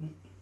C'est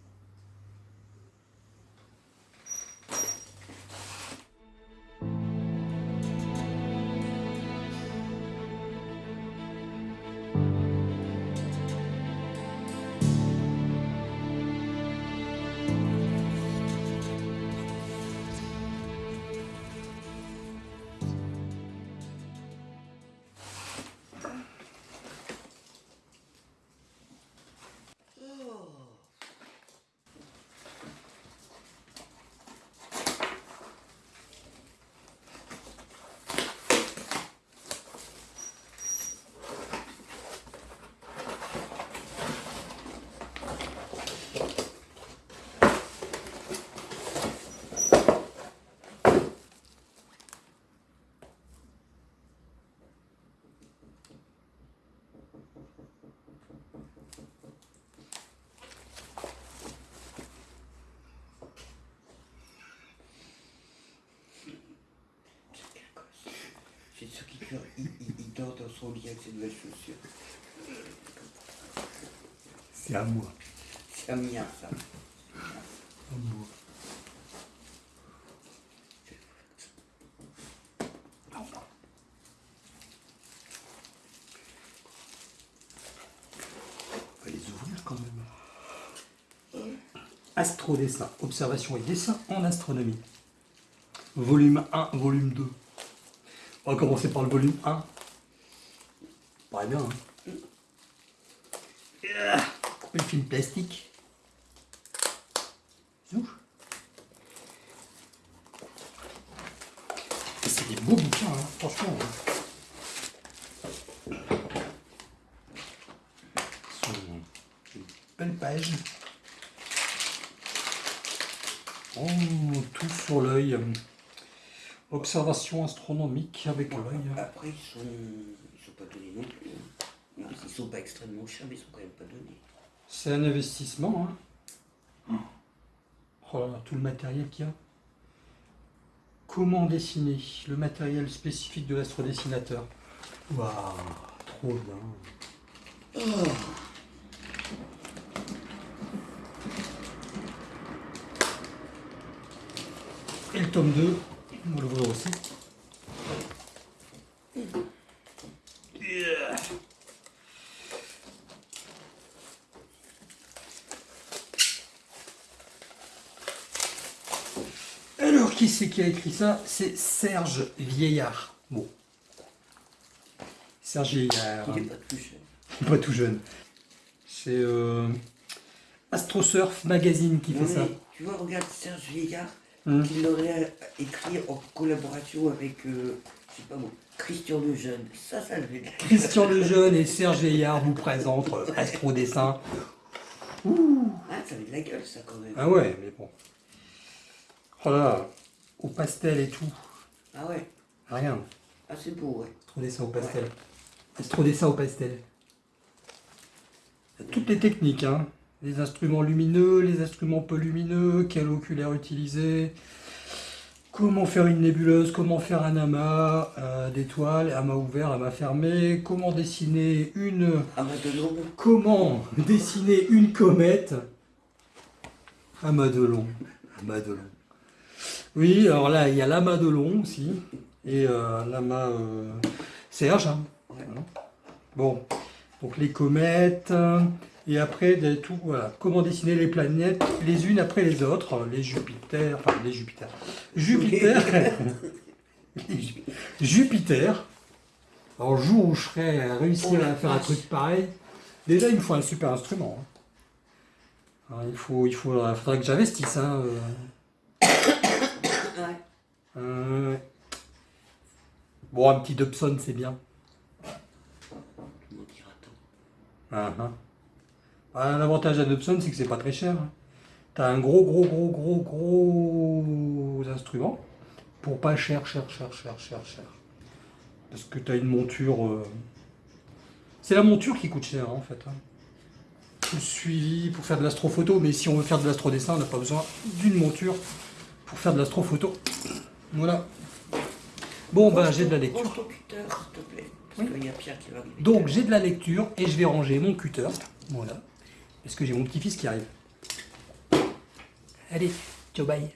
il, il, il dort dans son lit avec ses nouvelles chaussures. C'est à moi. C'est un mien, ça. À moi. On va les ouvrir quand même. Astrodessin, observation et dessin en astronomie. Volume 1, volume 2. On va commencer par le volume 1. Paraît bien, hein film plastique. C'est des beaux bouquins, hein, franchement. hein. Une belle page. Oh, tout sur l'œil. Observation astronomique avec l'œil. Après, ils sont, ils sont pas donnés non plus. hein. Non, ils sont pas extrêmement chers, mais ils sont quand même pas donnés. C'est un investissement. Hein. Oh là là, tout le matériel qu'il y a. Comment dessiner Le matériel spécifique de l'astrodessinateur? Waouh, trop bien. Et le tome 2, on va l'ouvrir aussi. Yeah. Alors, qui c'est qui a écrit ça C'est Serge Vieillard. Bon. Serge Vieillard. Il est pas tout cher. Pas tout jeune. C'est euh, Astrosurf Magazine qui fait ça. Tu vois, regarde Serge Vieillard, Hum. qui l'aurait écrit en collaboration avec, euh, je sais pas moi, Christian Lejeune. Ça, ça le. Christian Lejeune et Serge Vieillard vous présentent euh, Astro Dessin. Ah, ça avait de la gueule, ça, quand même. Ah ouais, mais bon. Oh là là, au pastel et tout. Ah ouais. Rien. Ah, c'est beau, ouais. Astro Dessin au pastel. Astro Dessin au pastel. Toutes les techniques, hein. Les instruments lumineux, les instruments peu lumineux, quel oculaire utiliser, comment faire une nébuleuse, comment faire un amas euh, d'étoiles, amas ouvert, amas fermé, comment dessiner une Ah, maintenant, Comment dessiner une comète à Madelon Madelon. Oui, alors là, il y a la Madelon aussi. Et euh, l'amas euh, Serge. hein. Voilà. Bon, donc les comètes. Euh, Et après, tout, voilà. Comment dessiner les planètes les unes après les autres. Les Jupiter, enfin les Jupiter. Jupiter. Jupiter. Alors, le jour où je serai réussir à faire un truc pareil, déjà il me faut un super instrument. hein. Alors, il faut, il faudra que j'investisse. Hein, euh. ouais. Euh. Bon, un petit Dobson, c'est bien. Tant. Ah, ah. L'avantage à Dobson, c'est que c'est pas très cher. hein. T'as un gros, gros, gros, gros, gros instrument pour pas cher, cher, cher, cher, cher, cher. Parce que t'as une monture. euh, C'est la monture qui coûte cher en fait. hein. Tout le suivi pour faire de l'astrophoto, mais si on veut faire de l'astrodessin, on n'a pas besoin d'une monture pour faire de l'astrophoto. Voilà. Bon, ben j'ai de la lecture. Ton cutter, s'il te plaît. Parce Oui. qu'il y a Pierre qui va. Donc j'ai de la lecture et je vais ranger mon cutter. Voilà. Parce que j'ai mon petit-fils qui arrive? Allez, ciao, bye.